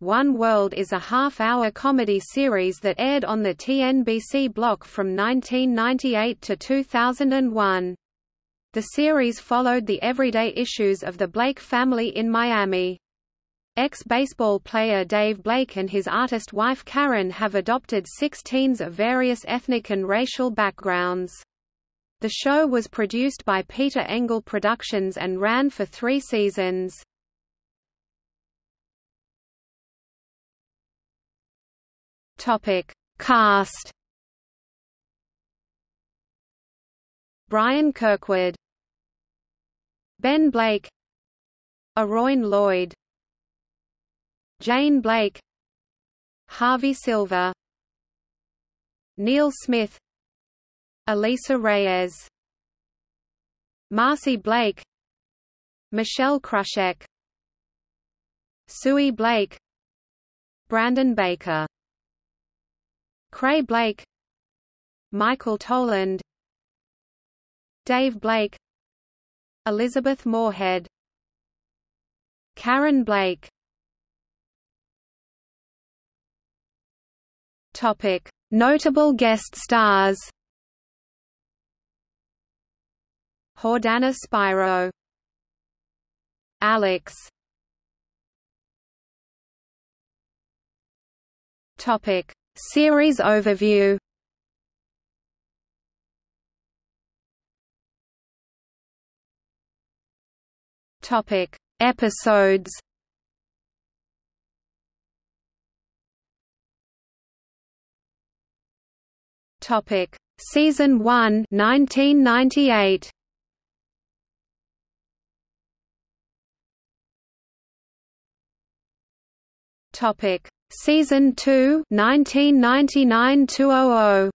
One World is a half-hour comedy series that aired on the TNBC block from 1998 to 2001. The series followed the everyday issues of the Blake family in Miami. Ex-baseball player Dave Blake and his artist wife Karen have adopted six teens of various ethnic and racial backgrounds. The show was produced by Peter Engel Productions and ran for three seasons. Topic: Cast. Bryan Kirkwood, Ben Blake, Arroyn Lloyd, Jane Blake, Harvey Silver, Neil Smith, Alisa Reyes, Marcy Blake, Michelle Krusiec, Sui Blake, Brandon Baker Cray Blake Michael Toland Dave Blake Elizabeth Morehead Karen Blake. Topic. Notable guest stars Jordana Spiro Alex. Topic Series overview. Topic. Episodes. Topic. Season 1 1998 Topic Season 2 1999-2000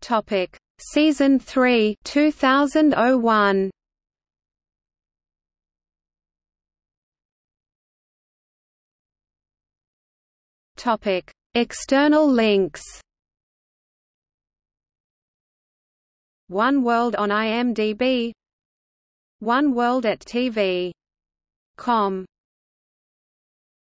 Topic. Season 3 2001 Topic. External links. One World on IMDb one World at TV. Com